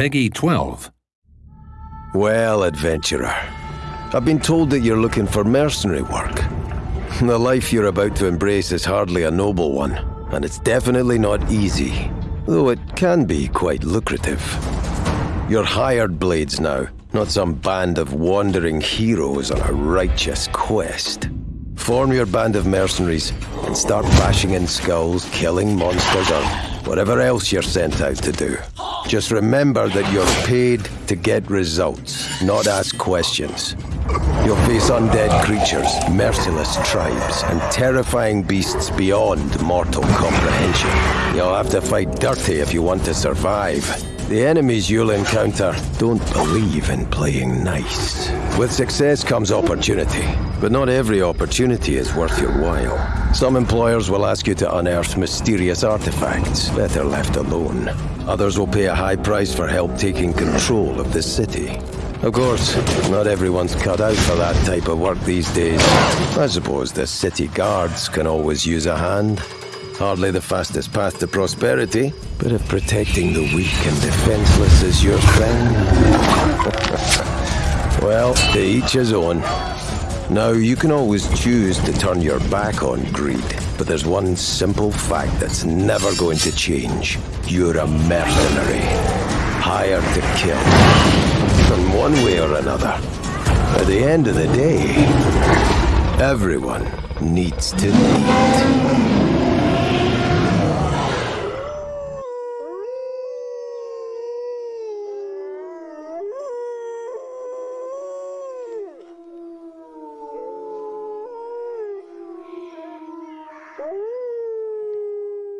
PEGI 12. Well, adventurer, I've been told that you're looking for mercenary work. The life you're about to embrace is hardly a noble one, and it's definitely not easy, though it can be quite lucrative. You're hired blades now, not some band of wandering heroes on a righteous quest. Form your band of mercenaries and start bashing in skulls, killing monsters, or whatever else you're sent out to do. Just remember that you're paid to get results, not ask questions. You'll face undead creatures, merciless tribes, and terrifying beasts beyond mortal comprehension. You'll have to fight dirty if you want to survive. The enemies you'll encounter don't believe in playing nice. With success comes opportunity, but not every opportunity is worth your while. Some employers will ask you to unearth mysterious artifacts, better left alone. Others will pay a high price for help taking control of the city. Of course, not everyone's cut out for that type of work these days. I suppose the city guards can always use a hand. Hardly the fastest path to prosperity, but if protecting the weak and defenseless is your thing. well, to each his own. Now, you can always choose to turn your back on greed, but there's one simple fact that's never going to change. You're a mercenary, hired to kill. In one way or another. At the end of the day, everyone needs to eat.